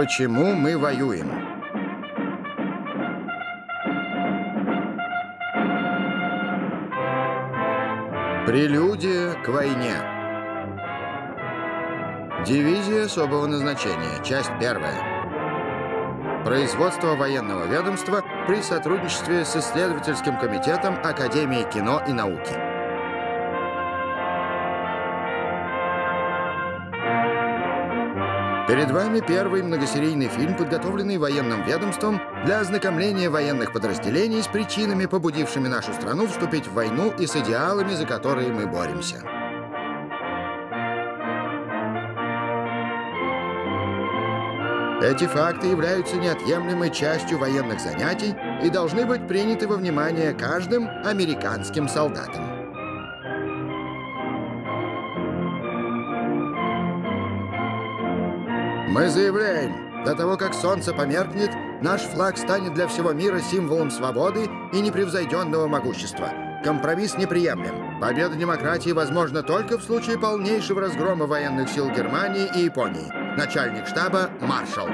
Почему мы воюем? Прелюдия к войне. Дивизия особого назначения. Часть первая. Производство военного ведомства при сотрудничестве с исследовательским комитетом Академии кино и науки. Перед вами первый многосерийный фильм, подготовленный военным ведомством для ознакомления военных подразделений с причинами, побудившими нашу страну вступить в войну и с идеалами, за которые мы боремся. Эти факты являются неотъемлемой частью военных занятий и должны быть приняты во внимание каждым американским солдатом. Мы заявляем, до того, как солнце померкнет, наш флаг станет для всего мира символом свободы и непревзойденного могущества. Компромисс неприемлем. Победа демократии возможна только в случае полнейшего разгрома военных сил Германии и Японии. Начальник штаба – маршал.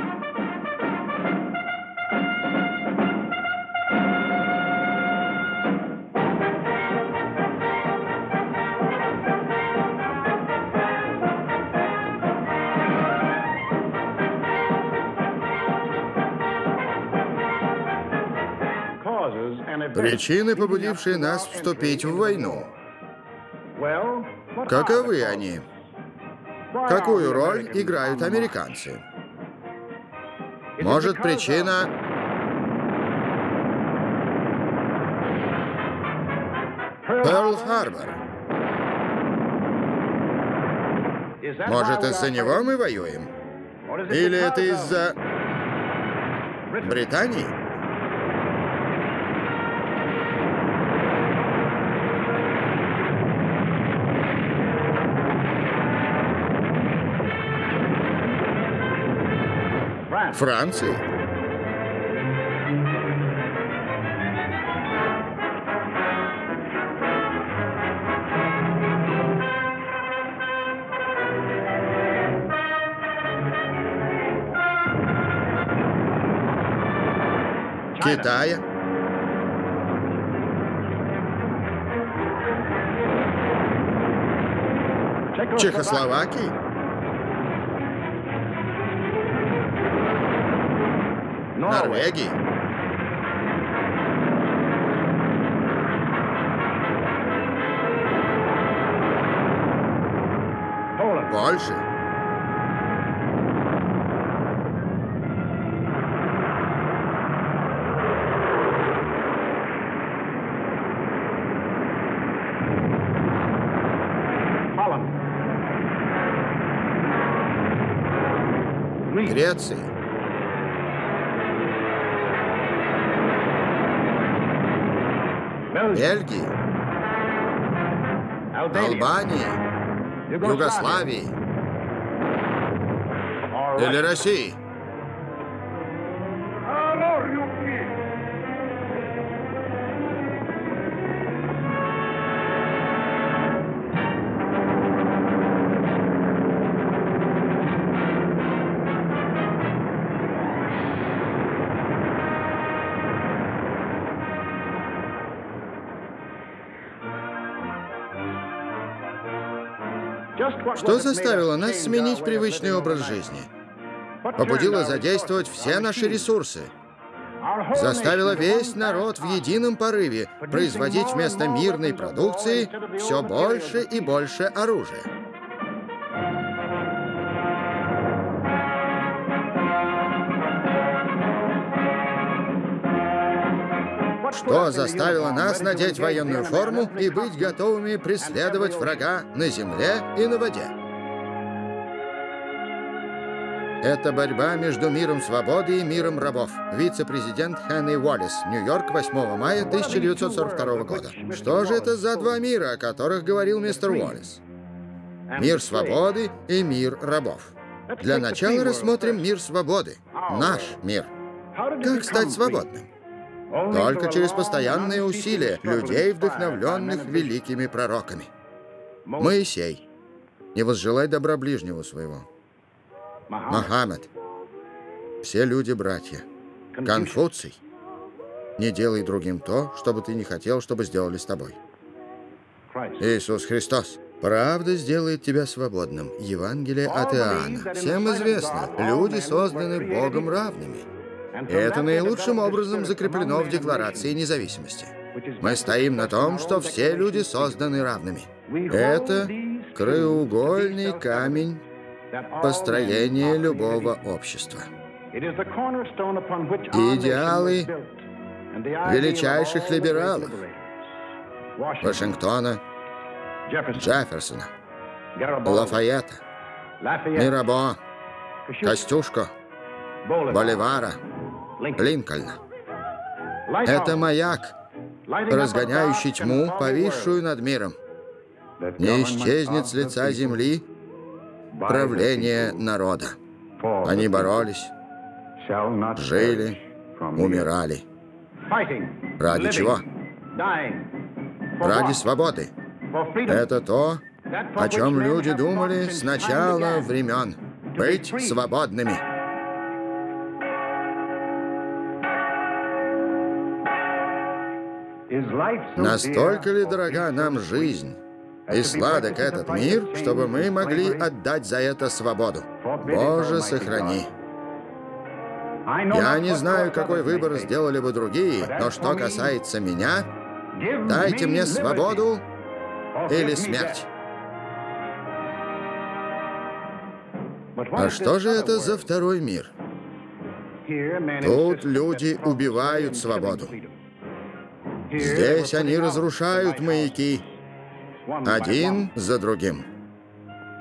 Причины, побудившие нас вступить в войну. Каковы они? Какую роль играют американцы? Может, причина... Перл-Харбор. Может, из-за него мы воюем? Или это из-за Британии? Франции. Китая. Чехословакии. Норвегии. Польши. Греции. Бельгии, Албании, Югославии. Или России. Что заставило нас сменить привычный образ жизни? Побудило задействовать все наши ресурсы. Заставило весь народ в едином порыве производить вместо мирной продукции все больше и больше оружия. Что заставило нас надеть военную форму и быть готовыми преследовать врага на земле и на воде? Это борьба между миром свободы и миром рабов. Вице-президент Хенни Уоллес, Нью-Йорк, 8 мая 1942 года. Что же это за два мира, о которых говорил мистер Уоллес? Мир свободы и мир рабов. Для начала рассмотрим мир свободы. Наш мир. Как стать свободным? Только через постоянные усилия людей, вдохновленных великими пророками. Моисей. Не возжелай добра ближнего своего. Мохаммед. Все люди братья. Конфуций. Не делай другим то, что бы ты не хотел, чтобы сделали с тобой. Иисус Христос. Правда сделает тебя свободным. Евангелие от Иоанна. Всем известно, люди созданы Богом равными. Это наилучшим образом закреплено в Декларации независимости. Мы стоим на том, что все люди созданы равными. Это краеугольный камень построения любого общества. Идеалы величайших либералов Вашингтона, Джефферсона, Лафайета, Мирабо, Костюшко, Боливара, Линкольна. Это маяк, разгоняющий тьму, повисшую над миром. Не исчезнет с лица земли правление народа. Они боролись, жили, умирали. Ради чего? Ради свободы. Это то, о чем люди думали с начала времен. Быть свободными. Настолько ли дорога нам жизнь и сладок этот мир, чтобы мы могли отдать за это свободу? Боже, сохрани. Я не знаю, какой выбор сделали бы другие, но что касается меня, дайте мне свободу или смерть. А что же это за второй мир? Тут люди убивают свободу. Здесь они разрушают маяки, один за другим.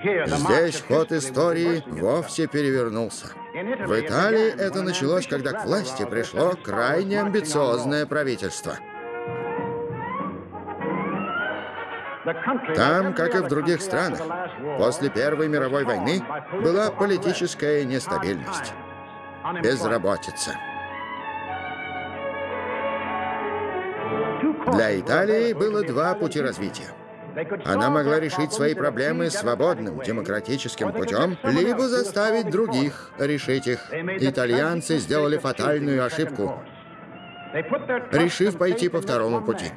Здесь ход истории вовсе перевернулся. В Италии это началось, когда к власти пришло крайне амбициозное правительство. Там, как и в других странах, после Первой мировой войны была политическая нестабильность, безработица. Для Италии было два пути развития. Она могла решить свои проблемы свободным, демократическим путем, либо заставить других решить их. Итальянцы сделали фатальную ошибку, решив пойти по второму пути.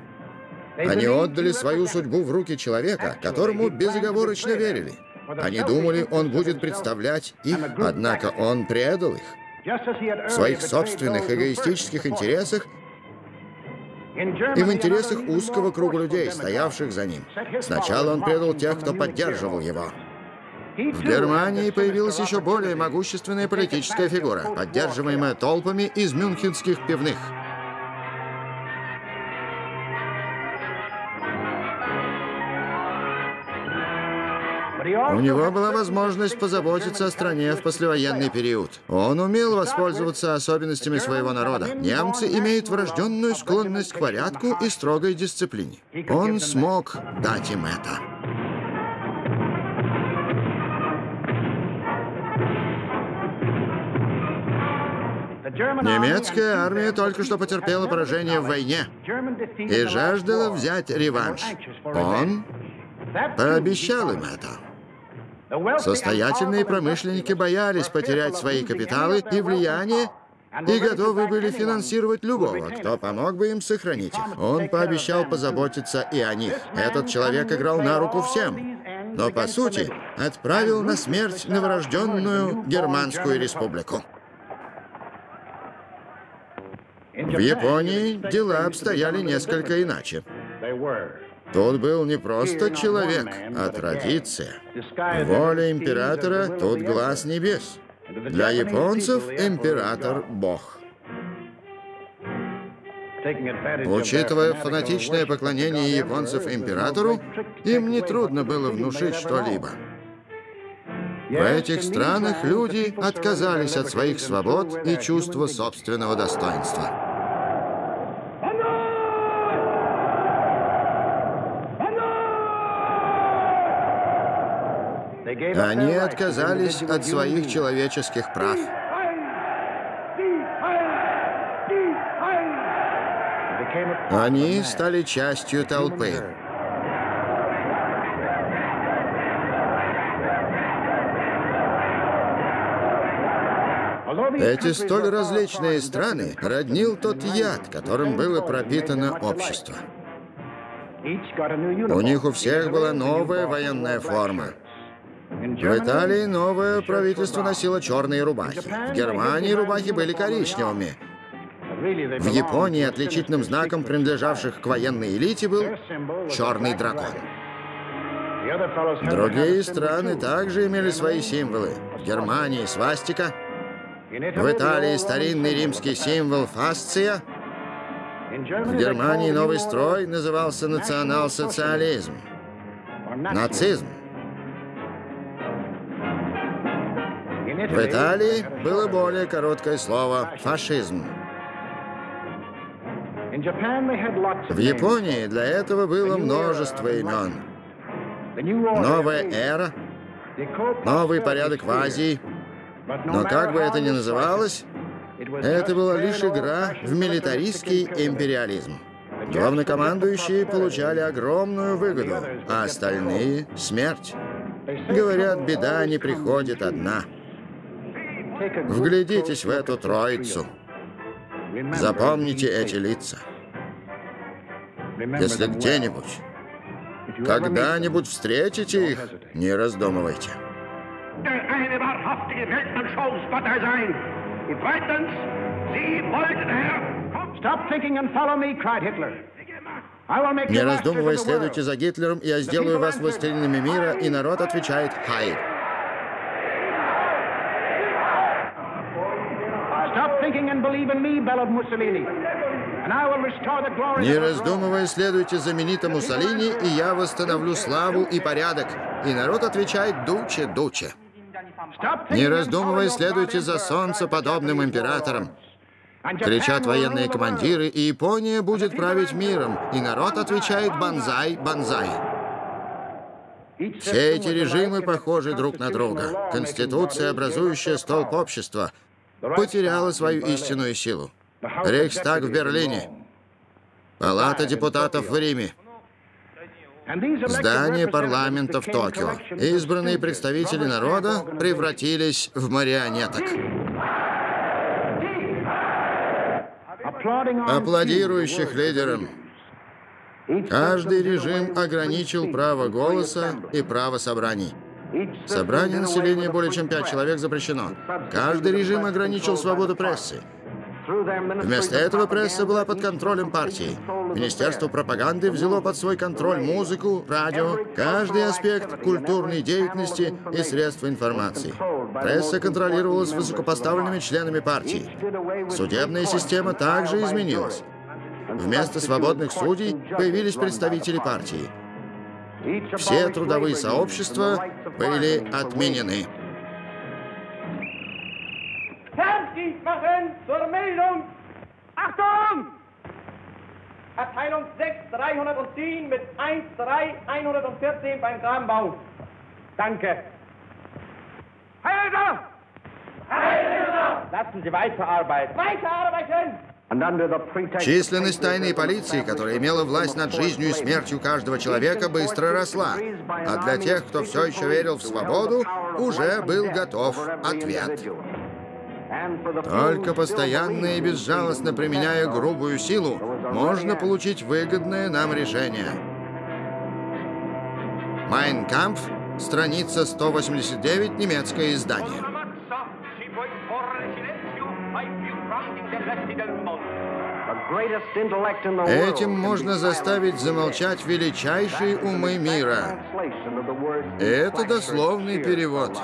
Они отдали свою судьбу в руки человека, которому безоговорочно верили. Они думали, он будет представлять их, однако он предал их. В своих собственных эгоистических интересах и в интересах узкого круга людей, стоявших за ним. Сначала он предал тех, кто поддерживал его. В Германии появилась еще более могущественная политическая фигура, поддерживаемая толпами из мюнхенских пивных. У него была возможность позаботиться о стране в послевоенный период. Он умел воспользоваться особенностями своего народа. Немцы имеют врожденную склонность к порядку и строгой дисциплине. Он смог дать им это. Немецкая армия только что потерпела поражение в войне и жаждала взять реванш. Он пообещал им это. Состоятельные промышленники боялись потерять свои капиталы и влияние, и готовы были финансировать любого, кто помог бы им сохранить их. Он пообещал позаботиться и о них. Этот человек играл на руку всем, но, по сути, отправил на смерть новорожденную Германскую республику. В Японии дела обстояли несколько иначе. Тут был не просто человек, а традиция. Воля императора — тут глаз небес. Для японцев император — бог. Учитывая фанатичное поклонение японцев императору, им нетрудно было внушить что-либо. В этих странах люди отказались от своих свобод и чувства собственного достоинства. Они отказались от своих человеческих прав. Они стали частью толпы. Эти столь различные страны роднил тот яд, которым было пропитано общество. У них у всех была новая военная форма. В Италии новое правительство носило черные рубахи. В Германии рубахи были коричневыми. В Японии отличительным знаком принадлежавших к военной элите был черный дракон. Другие страны также имели свои символы. В Германии свастика, в Италии старинный римский символ фасция, в Германии новый строй назывался национал-социализм, нацизм. В Италии было более короткое слово «фашизм». В Японии для этого было множество имен. Новая эра, новый порядок в Азии. Но как бы это ни называлось, это была лишь игра в милитаристский империализм. Главнокомандующие получали огромную выгоду, а остальные — смерть. Говорят, беда не приходит одна. Вглядитесь в эту троицу. Запомните эти лица. Если где-нибудь, когда-нибудь встретите их, не раздумывайте. Не раздумывая, следуйте за Гитлером, я сделаю вас властелинами мира, и народ отвечает «Хай». Не раздумывая, следуйте знаменитому Муссолини, и я восстановлю славу и порядок. И народ отвечает «Дуче, Дуче». Не раздумывая, следуйте за солнцеподобным императором. Кричат военные командиры, и Япония будет править миром. И народ отвечает «Бонзай, бонзай». Все эти режимы похожи друг на друга. Конституция, образующая столб общества, потеряла свою истинную силу. Рейхстаг в Берлине, Палата депутатов в Риме, Здание парламента в Токио. Избранные представители народа превратились в марионеток. Аплодирующих лидерам. Каждый режим ограничил право голоса и право собраний. Собрание населения более чем пять человек запрещено. Каждый режим ограничил свободу прессы. Вместо этого пресса была под контролем партии. Министерство пропаганды взяло под свой контроль музыку, радио, каждый аспект культурной деятельности и средства информации. Пресса контролировалась высокопоставленными членами партии. Судебная система также изменилась. Вместо свободных судей появились представители партии. Все трудовые сообщества были отменены. zur Meldung. Achtung! Abteilung 6, 310 mit 1, 3, 114 beim Grabenbau. Danke. Heilser! Heilser! Lassen Sie weiterarbeiten. Weiterarbeiten! Численность тайной полиции, которая имела власть над жизнью и смертью каждого человека, быстро росла. А для тех, кто все еще верил в свободу, уже был готов ответ. Только постоянно и безжалостно применяя грубую силу, можно получить выгодное нам решение. «Майнкампф», страница 189, немецкое издание. Этим можно заставить замолчать величайшие умы мира. Это дословный перевод.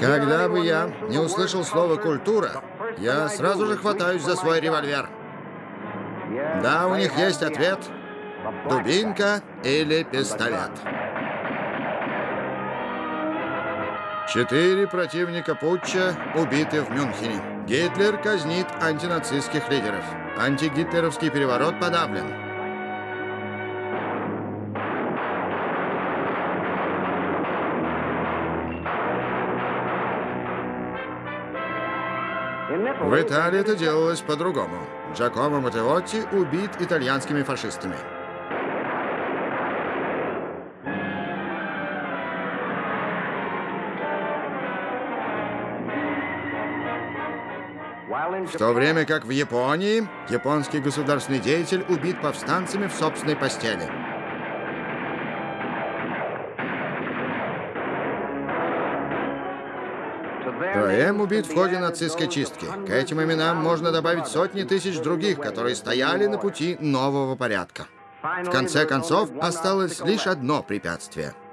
Когда бы я не услышал слово «культура», я сразу же хватаюсь за свой револьвер. Да, у них есть ответ. Дубинка или пистолет. Четыре противника путча убиты в Мюнхене. Гитлер казнит антинацистских лидеров. Антигитлеровский переворот подавлен. В Италии это делалось по-другому. Джакомо Матеотти убит итальянскими фашистами. В то время как в Японии японский государственный деятель убит повстанцами в собственной постели. ПМ убит в ходе нацистской чистки. К этим именам можно добавить сотни тысяч других, которые стояли на пути нового порядка. В конце концов, осталось лишь одно препятствие —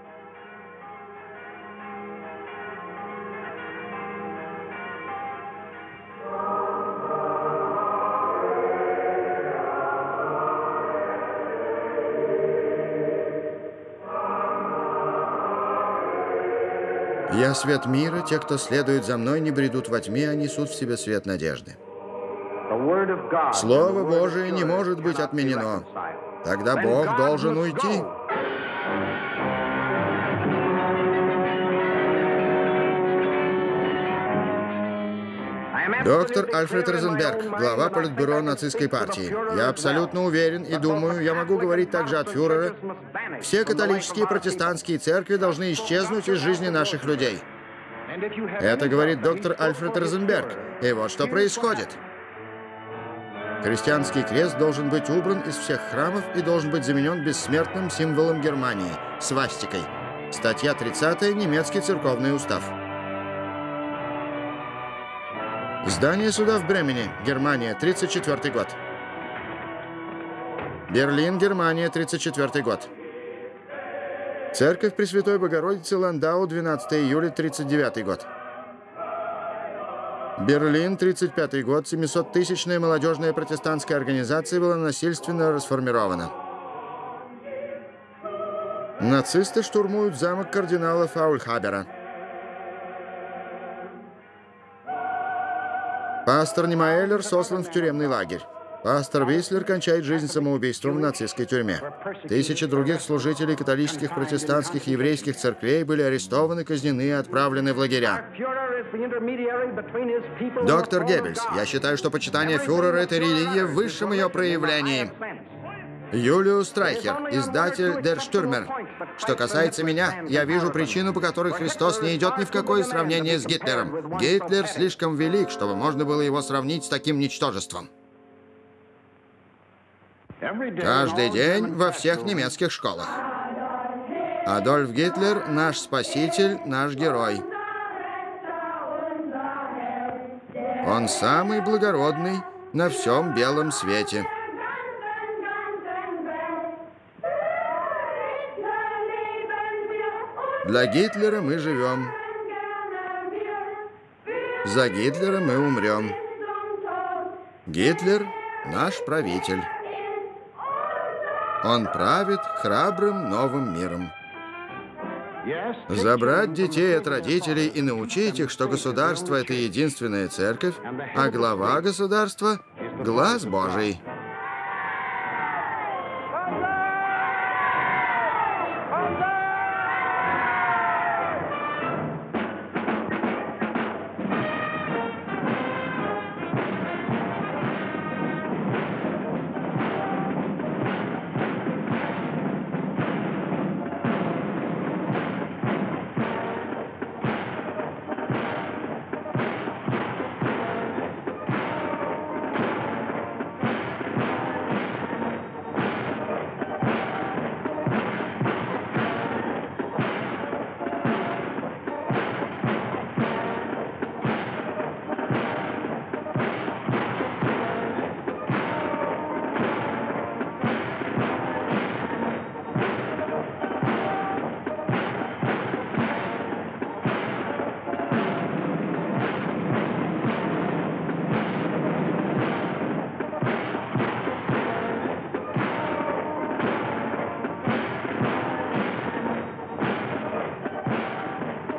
свет мира, те, кто следует за мной, не бредут во тьме, а несут в себе свет надежды. Слово Божие не может быть отменено. Тогда Бог должен уйти. Доктор Альфред Розенберг, глава Политбюро нацистской партии. Я абсолютно уверен и думаю, я могу говорить также от фюрера, все католические и протестантские церкви должны исчезнуть из жизни наших людей. Это говорит доктор Альфред Розенберг. И вот что происходит. Христианский крест должен быть убран из всех храмов и должен быть заменен бессмертным символом Германии – свастикой. Статья 30 немецкий церковный устав. Здание суда в Бремене, Германия, 34 год. Берлин, Германия, 34 год. Церковь Пресвятой Богородицы Ландау, 12 июля, 39 год. Берлин, 35 год, 700-тысячная молодежная протестантская организация была насильственно расформирована. Нацисты штурмуют замок кардинала Фаульхабера. Пастор Немаэллер сослан в тюремный лагерь. Пастор Вислер кончает жизнь самоубийством в нацистской тюрьме. Тысячи других служителей католических, протестантских, еврейских церквей были арестованы, казнены и отправлены в лагеря. Доктор Геббельс, я считаю, что почитание фюрера — это религия в высшем ее проявлении. Юлиус Страйхер, издатель Der Stürmer. Что касается меня, я вижу причину, по которой Христос не идет ни в какое сравнение с Гитлером. Гитлер слишком велик, чтобы можно было его сравнить с таким ничтожеством. Каждый день во всех немецких школах. Адольф Гитлер — наш спаситель, наш герой. Он самый благородный на всем белом свете. Для Гитлера мы живем. За Гитлера мы умрем. Гитлер — наш правитель. Он правит храбрым новым миром. Забрать детей от родителей и научить их, что государство — это единственная церковь, а глава государства — глаз Божий.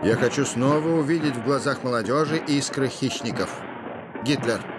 Я хочу снова увидеть в глазах молодежи искры хищников. Гитлер.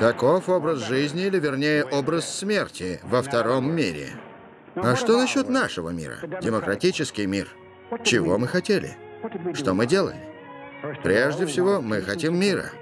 Таков образ жизни, или вернее образ смерти во втором мире. А что насчет нашего мира? Демократический мир. Чего мы хотели? Что мы делали? Прежде всего, мы хотим мира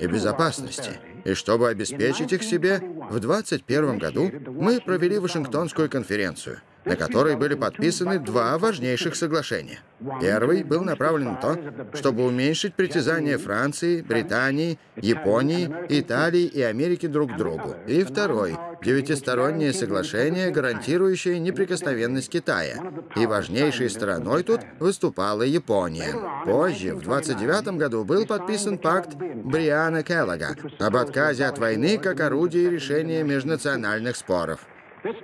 и безопасности. И чтобы обеспечить их себе, в 21 году мы провели Вашингтонскую конференцию – на которой были подписаны два важнейших соглашения. Первый был направлен на то, чтобы уменьшить притязания Франции, Британии, Японии, Италии и Америки друг к другу. И второй — девятистороннее соглашение, гарантирующее неприкосновенность Китая. И важнейшей стороной тут выступала Япония. Позже, в 29 году, был подписан пакт Бриана Келлога об отказе от войны как орудии решения межнациональных споров.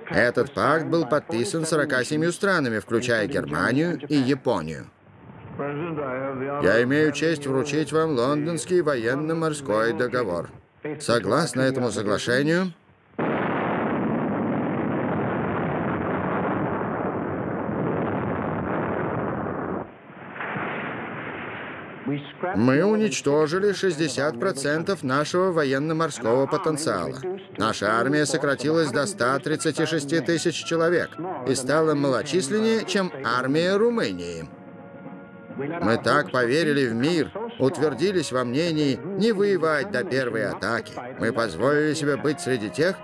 Этот пакт был подписан 47 странами, включая Германию и Японию. Я имею честь вручить вам лондонский военно-морской договор. Согласно этому соглашению, Мы уничтожили 60% нашего военно-морского потенциала. Наша армия сократилась до 136 тысяч человек и стала малочисленнее, чем армия Румынии. Мы так поверили в мир, утвердились во мнении не воевать до первой атаки. Мы позволили себе быть среди тех,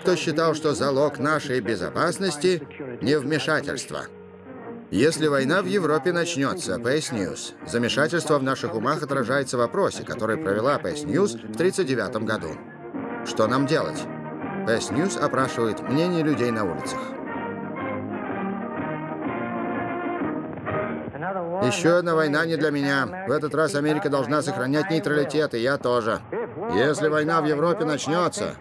кто считал, что залог нашей безопасности — невмешательство. Если война в Европе начнется, PS News, замешательство в наших умах отражается в вопросе, который провела PS News в 1939 году. Что нам делать? PS News опрашивает мнение людей на улицах. Еще одна война не для меня. В этот раз Америка должна сохранять нейтралитет, и я тоже. Если война в Европе начнется,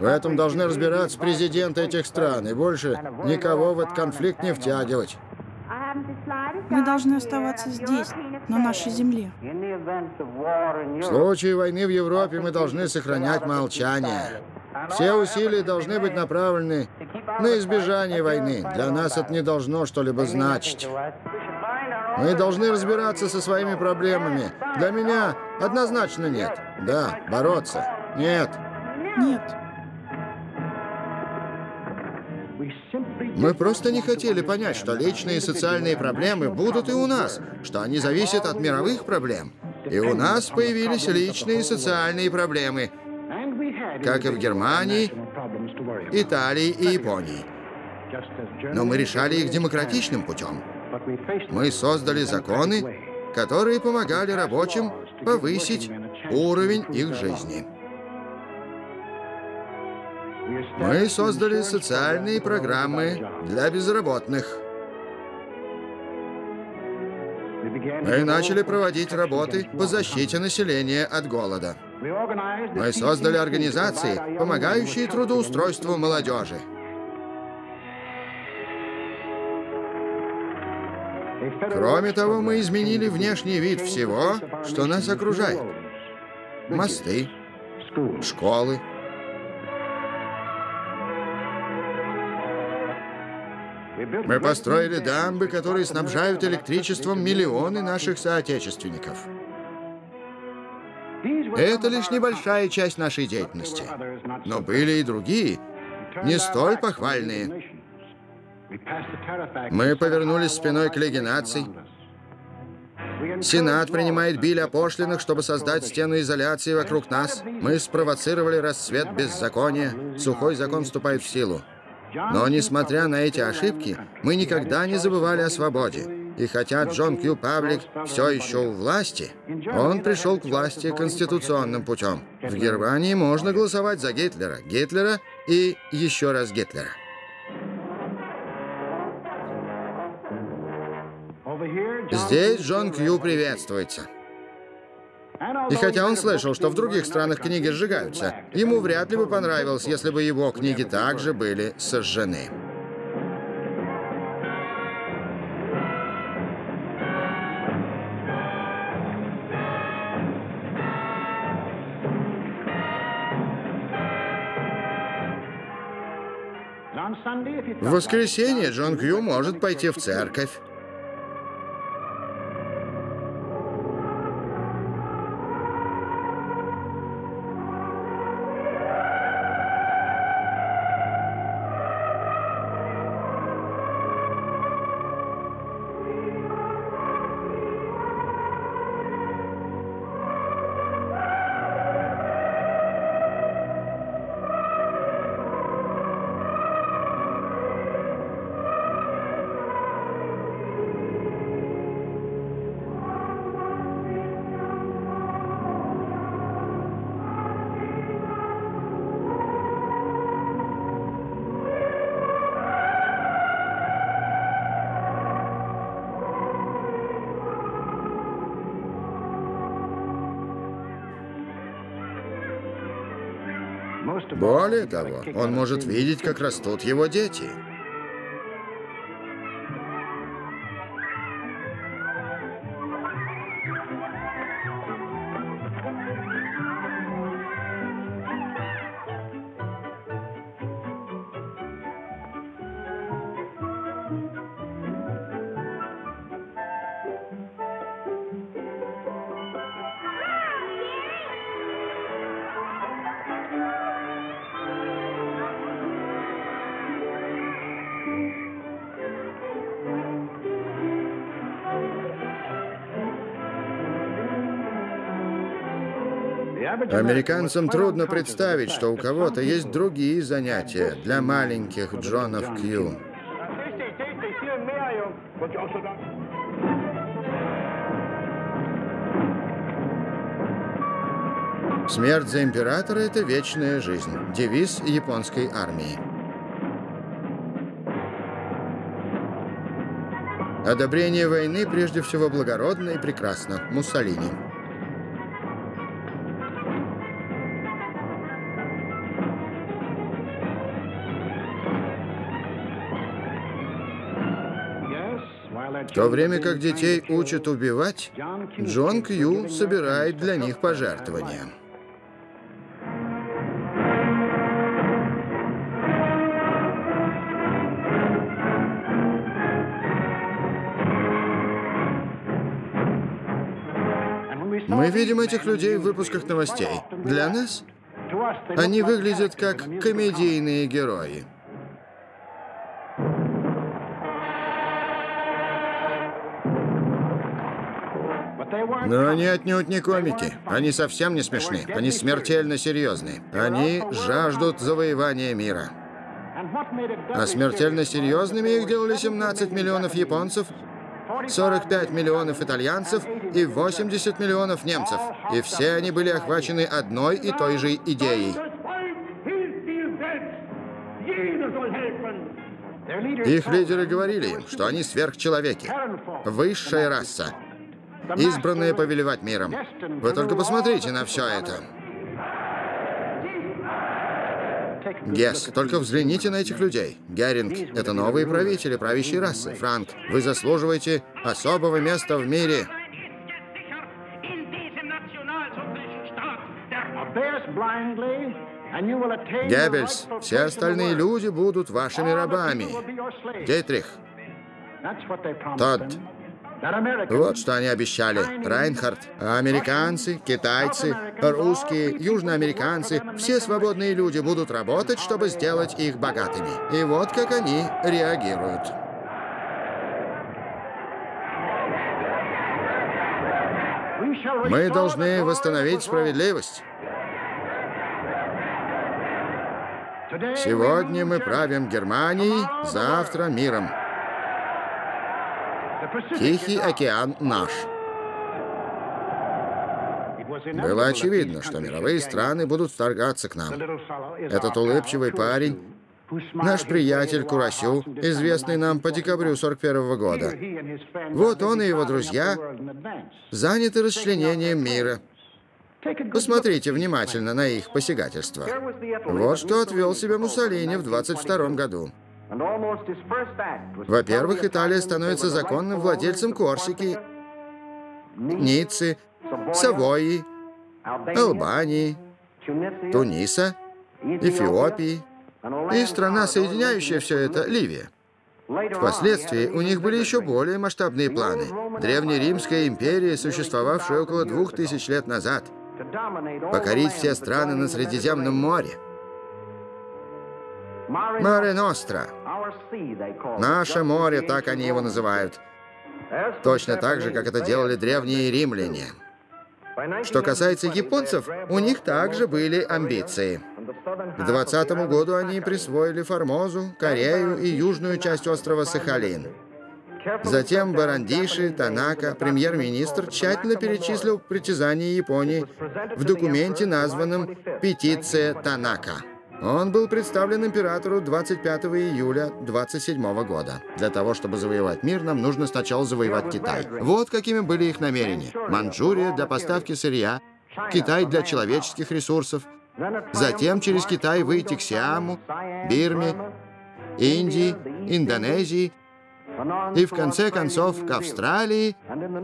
в этом должны разбираться президенты этих стран, и больше никого в этот конфликт не втягивать. Мы должны оставаться здесь, на нашей земле. В случае войны в Европе мы должны сохранять молчание. Все усилия должны быть направлены на избежание войны. Для нас это не должно что-либо значить. Мы должны разбираться со своими проблемами. Для меня однозначно нет. Да, бороться. Нет. Нет. Мы просто не хотели понять, что личные и социальные проблемы будут и у нас, что они зависят от мировых проблем. И у нас появились личные и социальные проблемы, как и в Германии, Италии и Японии. Но мы решали их демократичным путем. Мы создали законы, которые помогали рабочим повысить уровень их жизни. Мы создали социальные программы для безработных. Мы начали проводить работы по защите населения от голода. Мы создали организации, помогающие трудоустройству молодежи. Кроме того, мы изменили внешний вид всего, что нас окружает. Мосты, школы, Мы построили дамбы, которые снабжают электричеством миллионы наших соотечественников. Это лишь небольшая часть нашей деятельности. Но были и другие, не столь похвальные. Мы повернулись спиной к Лиге наций. Сенат принимает биль о пошлинах, чтобы создать стену изоляции вокруг нас. Мы спровоцировали расцвет беззакония. Сухой закон вступает в силу. Но, несмотря на эти ошибки, мы никогда не забывали о свободе. И хотя Джон Кью Паблик все еще у власти, он пришел к власти конституционным путем. В Германии можно голосовать за Гитлера, Гитлера и еще раз Гитлера. Здесь Джон Кью приветствуется. И хотя он слышал, что в других странах книги сжигаются, ему вряд ли бы понравилось, если бы его книги также были сожжены. В воскресенье Джон Кью может пойти в церковь. Более того, он может видеть, как растут его дети. Американцам трудно представить, что у кого-то есть другие занятия для маленьких Джонов Кью. Смерть за императора — это вечная жизнь. Девиз японской армии. Одобрение войны прежде всего благородно и прекрасно. Муссолини. В то время как детей учат убивать, Джон Кью собирает для них пожертвования. Мы видим этих людей в выпусках новостей. Для нас они выглядят как комедийные герои. Но они отнюдь не комики. Они совсем не смешны. Они смертельно серьезны. Они жаждут завоевания мира. А смертельно серьезными их делали 17 миллионов японцев, 45 миллионов итальянцев и 80 миллионов немцев. И все они были охвачены одной и той же идеей. Их лидеры говорили им, что они сверхчеловеки, высшая раса, избранные повелевать миром. Вы только посмотрите на все это. Гесс, только взгляните на этих людей. Геринг — это новые правители правящей расы. Франк, вы заслуживаете особого места в мире. Геббельс, все остальные люди будут вашими рабами. Гейтрих, Тодд, вот что они обещали. Райнхард. Американцы, китайцы, русские, южноамериканцы, все свободные люди будут работать, чтобы сделать их богатыми. И вот как они реагируют. Мы должны восстановить справедливость. Сегодня мы правим Германией, завтра миром. Тихий океан наш. Было очевидно, что мировые страны будут вторгаться к нам. Этот улыбчивый парень, наш приятель Курасю, известный нам по декабрю 41 -го года. Вот он и его друзья заняты расчленением мира. Посмотрите внимательно на их посягательство. Вот что отвел себя Муссолини в 22 году. Во-первых, Италия становится законным владельцем Корсики, Ниццы, Савойи, Албании, Туниса, Эфиопии. И страна, соединяющая все это, Ливия. Впоследствии у них были еще более масштабные планы. Древнеримская империя, существовавшая около двух тысяч лет назад, покорить все страны на Средиземном море. Море Ностра. Наше море, так они его называют. Точно так же, как это делали древние римляне. Что касается японцев, у них также были амбиции. К 20 году они присвоили Формозу, Корею и южную часть острова Сахалин. Затем Барандиши Танака, премьер-министр, тщательно перечислил притязания Японии в документе, названном «Петиция Танака». Он был представлен императору 25 июля 27 года. Для того, чтобы завоевать мир, нам нужно сначала завоевать Китай. Вот какими были их намерения. Манчжурия для поставки сырья, Китай для человеческих ресурсов, Затем через Китай выйти к Сиаму, Бирме, Индии, Индонезии и в конце концов к Австралии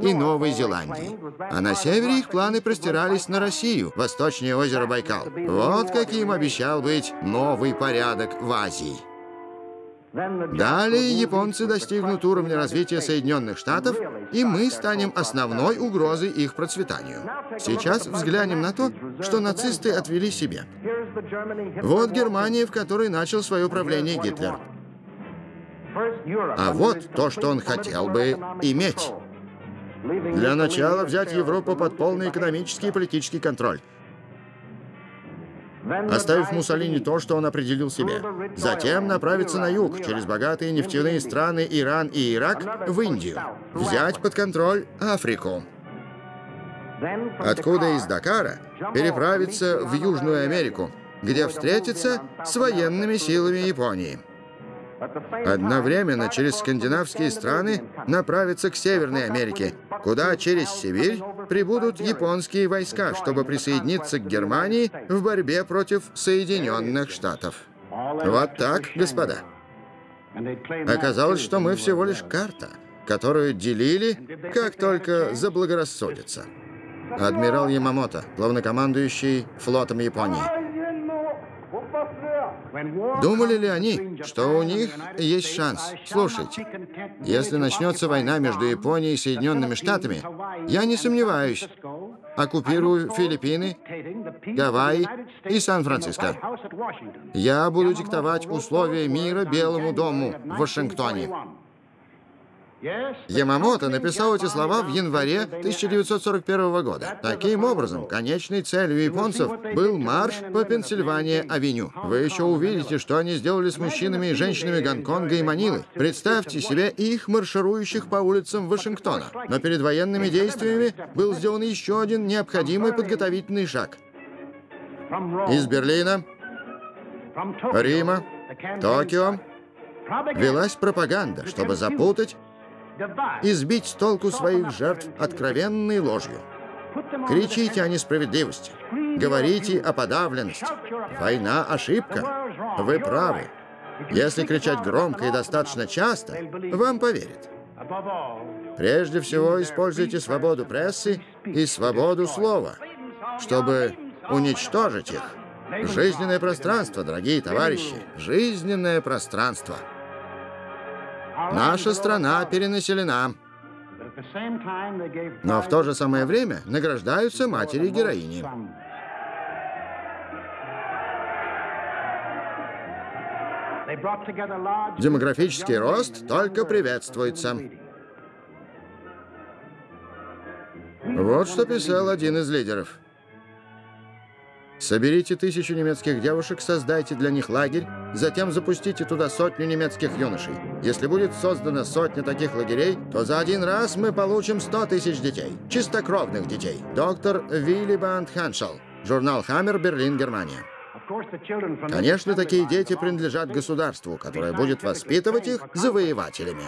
и Новой Зеландии. А на севере их планы простирались на Россию, восточнее озера Байкал. Вот каким обещал быть новый порядок в Азии. Далее японцы достигнут уровня развития Соединенных Штатов, и мы станем основной угрозой их процветанию. Сейчас взглянем на то, что нацисты отвели себе. Вот Германия, в которой начал свое правление Гитлер. А вот то, что он хотел бы иметь. Для начала взять Европу под полный экономический и политический контроль оставив Муссолини то, что он определил себе. Затем направиться на юг, через богатые нефтяные страны Иран и Ирак, в Индию. Взять под контроль Африку. Откуда из Дакара переправиться в Южную Америку, где встретиться с военными силами Японии. Одновременно через скандинавские страны направиться к Северной Америке, куда через Сибирь прибудут японские войска, чтобы присоединиться к Германии в борьбе против Соединенных Штатов. Вот так, господа. Оказалось, что мы всего лишь карта, которую делили, как только заблагорассудится. Адмирал Ямамото, главнокомандующий флотом Японии. Думали ли они, что у них есть шанс? Слушайте, если начнется война между Японией и Соединенными Штатами, я не сомневаюсь, оккупирую Филиппины, Гавайи и Сан-Франциско. Я буду диктовать условия мира Белому дому в Вашингтоне. Ямамото написал эти слова в январе 1941 года. Таким образом, конечной целью японцев был марш по Пенсильвания-авеню. Вы еще увидите, что они сделали с мужчинами и женщинами Гонконга и Манилы. Представьте себе их марширующих по улицам Вашингтона. Но перед военными действиями был сделан еще один необходимый подготовительный шаг. Из Берлина, Рима, Токио велась пропаганда, чтобы запутать и сбить с толку своих жертв откровенной ложью. Кричите о несправедливости, говорите о подавленности. Война — ошибка. Вы правы. Если кричать громко и достаточно часто, вам поверят. Прежде всего, используйте свободу прессы и свободу слова, чтобы уничтожить их. Жизненное пространство, дорогие товарищи, жизненное пространство — Наша страна перенаселена. Но в то же самое время награждаются матери-героини. Демографический рост только приветствуется. Вот что писал один из лидеров. Соберите тысячу немецких девушек, создайте для них лагерь, затем запустите туда сотню немецких юношей. Если будет создана сотня таких лагерей, то за один раз мы получим 100 тысяч детей. Чистокровных детей. Доктор Вилли Банд Ханшел. Журнал «Хаммер», Берлин, Германия. Конечно, такие дети принадлежат государству, которое будет воспитывать их завоевателями.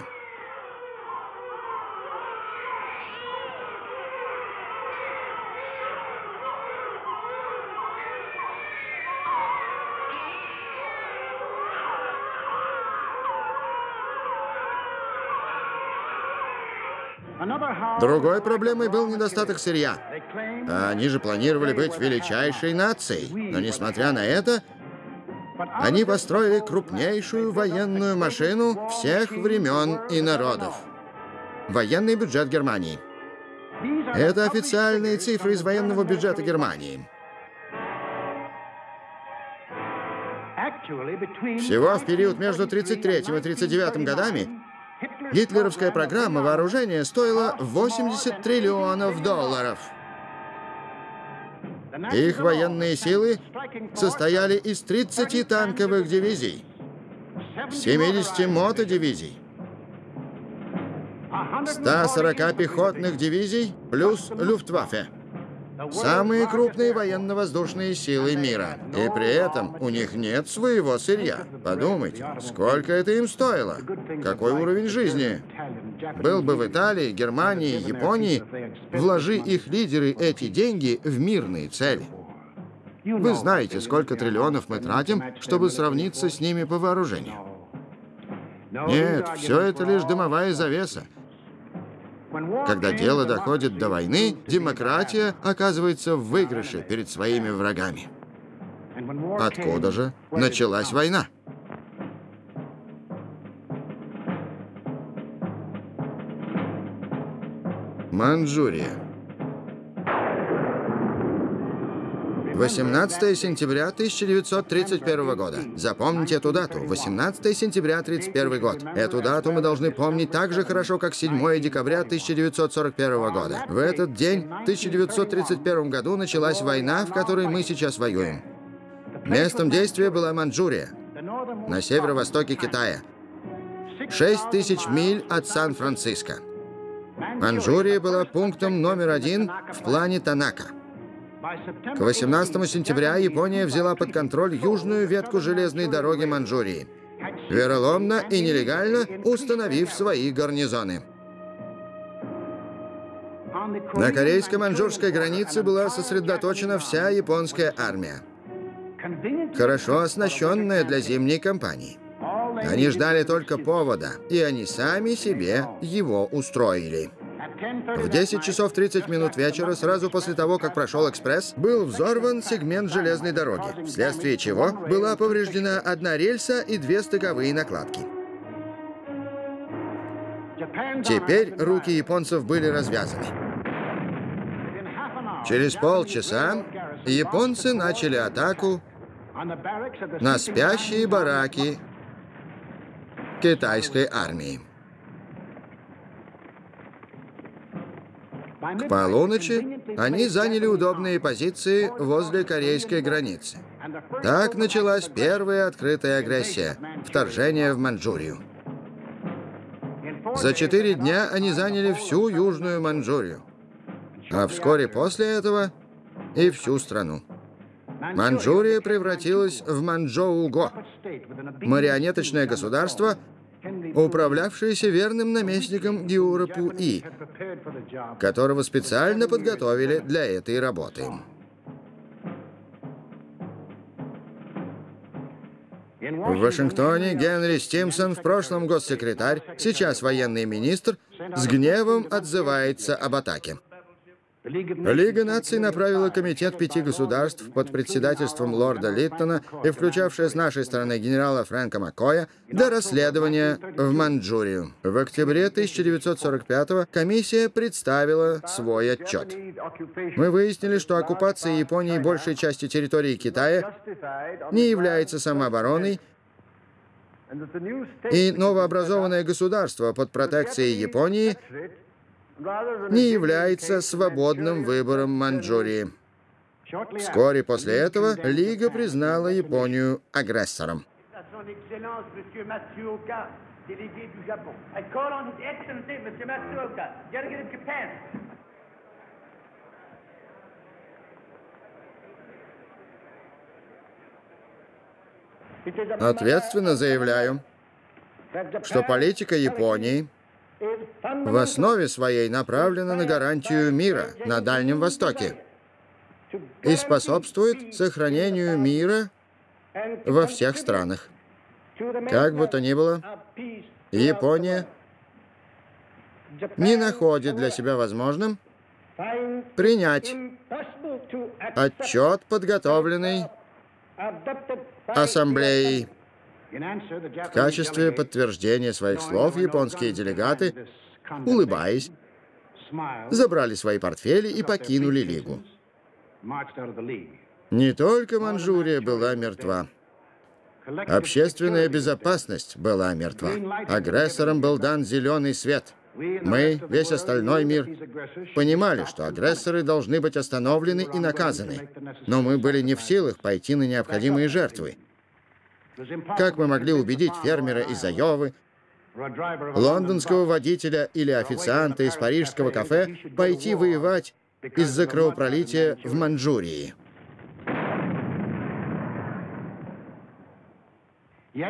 Другой проблемой был недостаток сырья. Они же планировали быть величайшей нацией. Но, несмотря на это, они построили крупнейшую военную машину всех времен и народов. Военный бюджет Германии. Это официальные цифры из военного бюджета Германии. Всего в период между 33 и 39 годами Гитлеровская программа вооружения стоила 80 триллионов долларов. Их военные силы состояли из 30 танковых дивизий, 70 мотодивизий, 140 пехотных дивизий плюс Люфтваффе. Самые крупные военно-воздушные силы мира. И при этом у них нет своего сырья. Подумайте, сколько это им стоило? Какой уровень жизни? Был бы в Италии, Германии, Японии, вложи их лидеры эти деньги в мирные цели. Вы знаете, сколько триллионов мы тратим, чтобы сравниться с ними по вооружению. Нет, все это лишь дымовая завеса. Когда дело доходит до войны, демократия оказывается в выигрыше перед своими врагами. Откуда же началась война? Манчжурия. 18 сентября 1931 года. Запомните эту дату. 18 сентября 1931 год. Эту дату мы должны помнить так же хорошо, как 7 декабря 1941 года. В этот день, в 1931 году, началась война, в которой мы сейчас воюем. Местом действия была Манчжурия, на северо-востоке Китая. 6 тысяч миль от Сан-Франциско. Манчжурия была пунктом номер один в плане Танака. К 18 сентября Япония взяла под контроль южную ветку железной дороги Манчжурии, вероломно и нелегально установив свои гарнизоны. На корейско-манчжурской границе была сосредоточена вся японская армия, хорошо оснащенная для зимней кампании. Они ждали только повода, и они сами себе его устроили. В 10 часов 30 минут вечера, сразу после того, как прошел экспресс, был взорван сегмент железной дороги, вследствие чего была повреждена одна рельса и две стыковые накладки. Теперь руки японцев были развязаны. Через полчаса японцы начали атаку на спящие бараки китайской армии. К полуночи они заняли удобные позиции возле корейской границы. Так началась первая открытая агрессия – вторжение в Манчжурию. За четыре дня они заняли всю Южную Манчжурию, а вскоре после этого и всю страну. Манчжурия превратилась в Манчжоу-Го, марионеточное государство, управлявшийся верным наместником Геурапу И, которого специально подготовили для этой работы. В Вашингтоне Генри Стимсон, в прошлом госсекретарь, сейчас военный министр, с гневом отзывается об атаке. Лига наций направила комитет пяти государств под председательством лорда Литтона и включавшая с нашей стороны генерала Фрэнка Маккоя для расследования в Манчжурию. В октябре 1945-го комиссия представила свой отчет. Мы выяснили, что оккупация Японии большей части территории Китая не является самообороной, и новообразованное государство под протекцией Японии не является свободным выбором Манчжурии. Вскоре после этого Лига признала Японию агрессором. Ответственно заявляю, что политика Японии в основе своей направлена на гарантию мира на Дальнем Востоке и способствует сохранению мира во всех странах. Как бы то ни было, Япония не находит для себя возможным принять отчет, подготовленный Ассамблеей в качестве подтверждения своих слов японские делегаты, улыбаясь, забрали свои портфели и покинули Лигу. Не только Манчжурия была мертва. Общественная безопасность была мертва. Агрессорам был дан зеленый свет. Мы, весь остальной мир, понимали, что агрессоры должны быть остановлены и наказаны. Но мы были не в силах пойти на необходимые жертвы. Как мы могли убедить фермера из Айовы, лондонского водителя или официанта из парижского кафе пойти воевать из-за кровопролития в Манчжурии?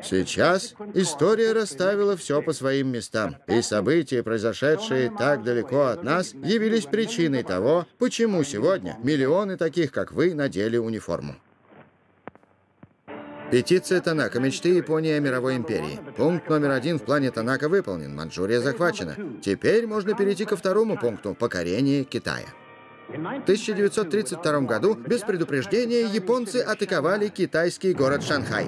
Сейчас история расставила все по своим местам, и события, произошедшие так далеко от нас, явились причиной того, почему сегодня миллионы таких, как вы, надели униформу. Петиция Танака. Мечты Японии о мировой империи. Пункт номер один в плане Танака выполнен. Манчжурия захвачена. Теперь можно перейти ко второму пункту – покорение Китая. В 1932 году без предупреждения японцы атаковали китайский город Шанхай.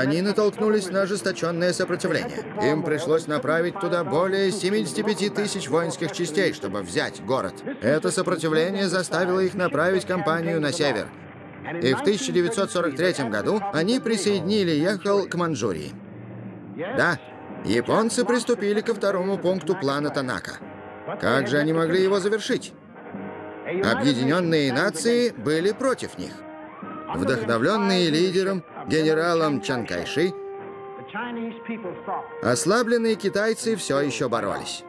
Они натолкнулись на ожесточенное сопротивление. Им пришлось направить туда более 75 тысяч воинских частей, чтобы взять город. Это сопротивление заставило их направить кампанию на север. И в 1943 году они присоединили Ехал к Манчжурии. Да, японцы приступили ко второму пункту плана Танака. Как же они могли его завершить? Объединенные нации были против них. Вдохновленные лидером, генералом Чан Кайши, ослабленные китайцы все еще боролись.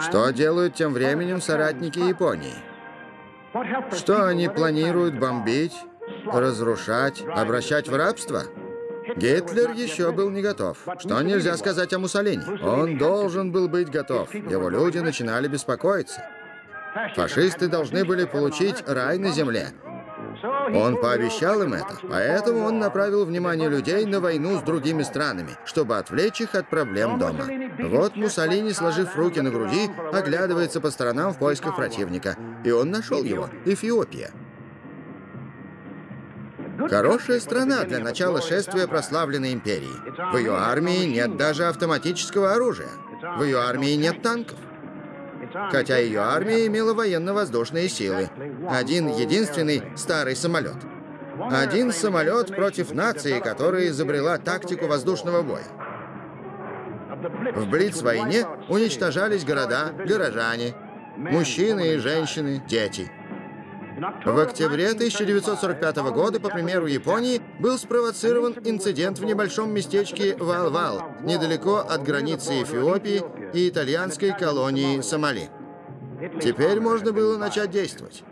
Что делают тем временем соратники Японии? Что они планируют бомбить, разрушать, обращать в рабство? Гитлер еще был не готов. Что нельзя сказать о Муссолини? Он должен был быть готов. Его люди начинали беспокоиться. Фашисты должны были получить рай на земле. Он пообещал им это, поэтому он направил внимание людей на войну с другими странами, чтобы отвлечь их от проблем дома. Вот Муссолини, сложив руки на груди, оглядывается по сторонам в поисках противника. И он нашел его — Эфиопия. Хорошая страна для начала шествия прославленной империи. В ее армии нет даже автоматического оружия. В ее армии нет танков хотя ее армия имела военно-воздушные силы. Один единственный старый самолет. Один самолет против нации, которая изобрела тактику воздушного боя. В Блиц-войне уничтожались города, горожане, мужчины и женщины, дети. В октябре 1945 года, по примеру Японии, был спровоцирован инцидент в небольшом местечке Вал-Вал, недалеко от границы Эфиопии и итальянской колонии Сомали. Теперь можно было начать действовать.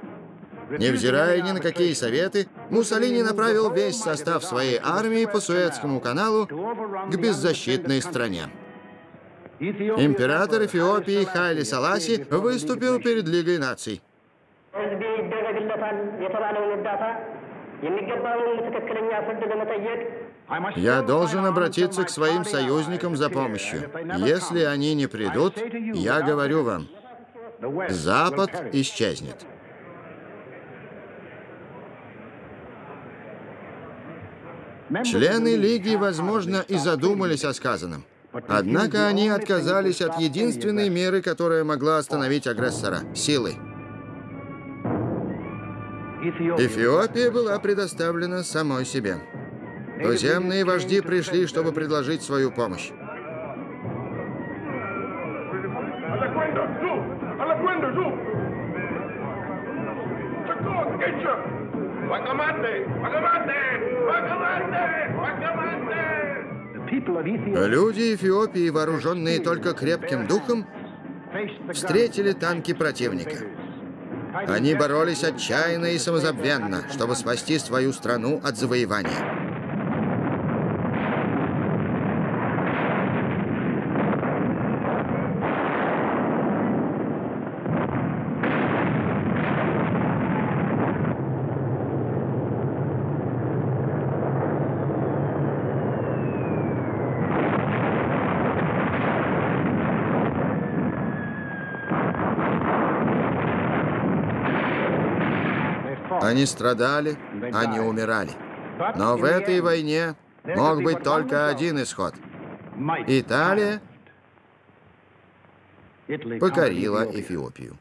Невзирая ни на какие советы, Муссолини направил весь состав своей армии по Суэцкому каналу к беззащитной стране. Император Эфиопии Хайли Саласи выступил перед Лигой наций. Я должен обратиться к своим союзникам за помощью. Если они не придут, я говорю вам, Запад исчезнет. Члены Лиги, возможно, и задумались о сказанном. Однако они отказались от единственной меры, которая могла остановить агрессора — силы. Эфиопия была предоставлена самой себе. Туземные вожди пришли, чтобы предложить свою помощь. Люди Эфиопии, вооруженные только крепким духом, встретили танки противника. Они боролись отчаянно и самозабвенно, чтобы спасти свою страну от завоевания. Они страдали, они умирали. Но в этой войне мог быть только один исход. Италия покорила Эфиопию.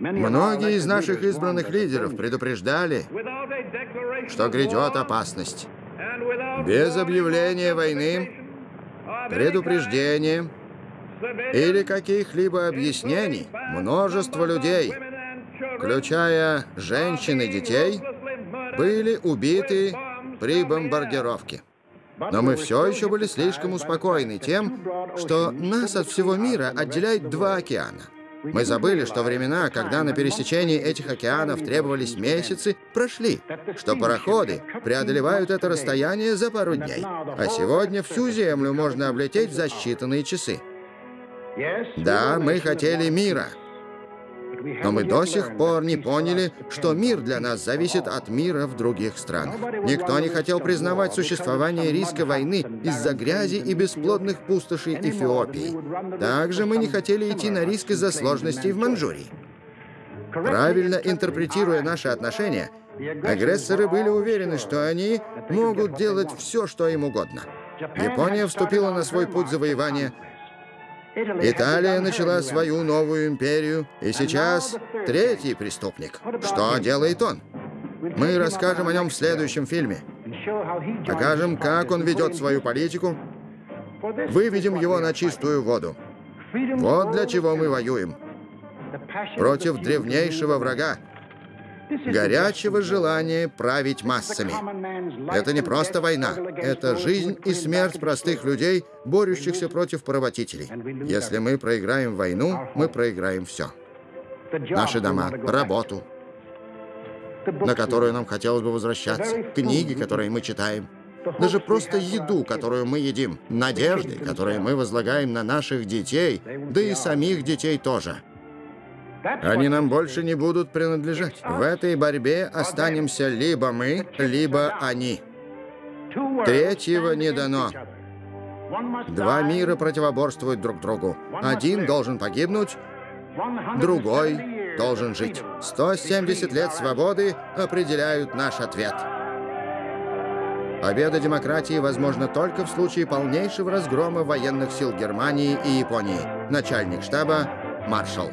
Многие из наших избранных лидеров предупреждали, что грядет опасность. Без объявления войны, предупреждения или каких-либо объяснений множество людей – включая женщин и детей, были убиты при бомбардировке. Но мы все еще были слишком успокоены тем, что нас от всего мира отделяет два океана. Мы забыли, что времена, когда на пересечении этих океанов требовались месяцы, прошли, что пароходы преодолевают это расстояние за пару дней, а сегодня всю Землю можно облететь за считанные часы. Да, мы хотели мира, но мы до сих пор не поняли, что мир для нас зависит от мира в других странах. Никто не хотел признавать существование риска войны из-за грязи и бесплодных пустошей Эфиопии. Также мы не хотели идти на риск из-за сложностей в Манчжурии. Правильно интерпретируя наши отношения, агрессоры были уверены, что они могут делать все, что им угодно. Япония вступила на свой путь завоевания – Италия начала свою новую империю, и сейчас третий преступник. Что делает он? Мы расскажем о нем в следующем фильме. Покажем, как он ведет свою политику, выведем его на чистую воду. Вот для чего мы воюем. Против древнейшего врага, горячего желания править массами. Это не просто война, это жизнь и смерть простых людей, борющихся против поработителей. Если мы проиграем войну, мы проиграем все. Наши дома, работу, на которую нам хотелось бы возвращаться, книги, которые мы читаем, даже просто еду, которую мы едим, надежды, которые мы возлагаем на наших детей, да и самих детей тоже – они нам больше не будут принадлежать. В этой борьбе останемся либо мы, либо они. Третьего не дано. Два мира противоборствуют друг другу. Один должен погибнуть, другой должен жить. 170 лет свободы определяют наш ответ. Победа демократии возможна только в случае полнейшего разгрома военных сил Германии и Японии. Начальник штаба Маршал.